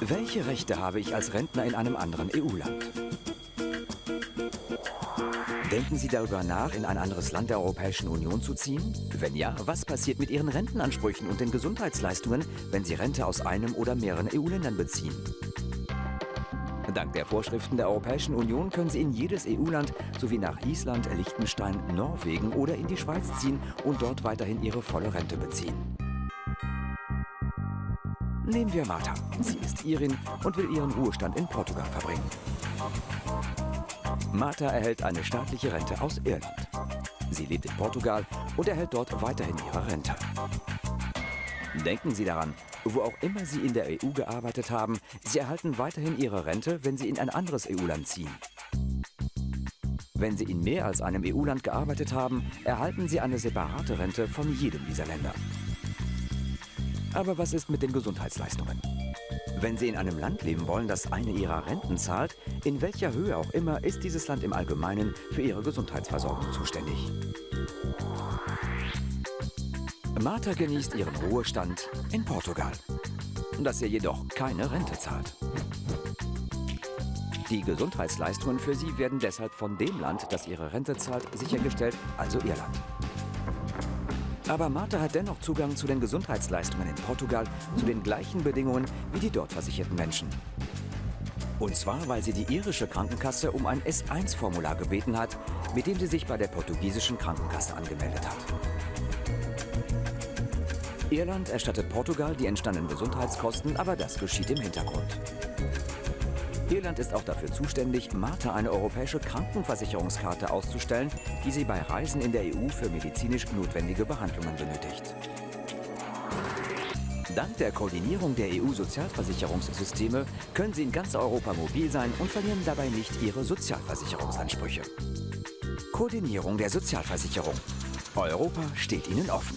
Welche Rechte habe ich als Rentner in einem anderen EU-Land? Denken Sie darüber nach, in ein anderes Land der Europäischen Union zu ziehen? Wenn ja, was passiert mit Ihren Rentenansprüchen und den Gesundheitsleistungen, wenn Sie Rente aus einem oder mehreren EU-Ländern beziehen? Dank der Vorschriften der Europäischen Union können Sie in jedes EU-Land sowie nach Island, Liechtenstein, Norwegen oder in die Schweiz ziehen und dort weiterhin Ihre volle Rente beziehen. Nehmen wir Martha. Sie ist Irin und will ihren Ruhestand in Portugal verbringen. Martha erhält eine staatliche Rente aus Irland. Sie lebt in Portugal und erhält dort weiterhin ihre Rente. Denken Sie daran, wo auch immer Sie in der EU gearbeitet haben, Sie erhalten weiterhin Ihre Rente, wenn Sie in ein anderes EU-Land ziehen. Wenn Sie in mehr als einem EU-Land gearbeitet haben, erhalten Sie eine separate Rente von jedem dieser Länder. Aber was ist mit den Gesundheitsleistungen? Wenn Sie in einem Land leben wollen, das eine Ihrer Renten zahlt, in welcher Höhe auch immer, ist dieses Land im Allgemeinen für Ihre Gesundheitsversorgung zuständig. Martha genießt ihren Ruhestand in Portugal, dass er jedoch keine Rente zahlt. Die Gesundheitsleistungen für sie werden deshalb von dem Land, das ihre Rente zahlt, sichergestellt, also Irland. Aber Martha hat dennoch Zugang zu den Gesundheitsleistungen in Portugal zu den gleichen Bedingungen wie die dort versicherten Menschen. Und zwar, weil sie die irische Krankenkasse um ein S1-Formular gebeten hat, mit dem sie sich bei der portugiesischen Krankenkasse angemeldet hat. Irland erstattet Portugal die entstandenen Gesundheitskosten, aber das geschieht im Hintergrund. Irland ist auch dafür zuständig, Martha eine europäische Krankenversicherungskarte auszustellen, die sie bei Reisen in der EU für medizinisch notwendige Behandlungen benötigt. Dank der Koordinierung der EU-Sozialversicherungssysteme können Sie in ganz Europa mobil sein und verlieren dabei nicht Ihre Sozialversicherungsansprüche. Koordinierung der Sozialversicherung. Europa steht Ihnen offen.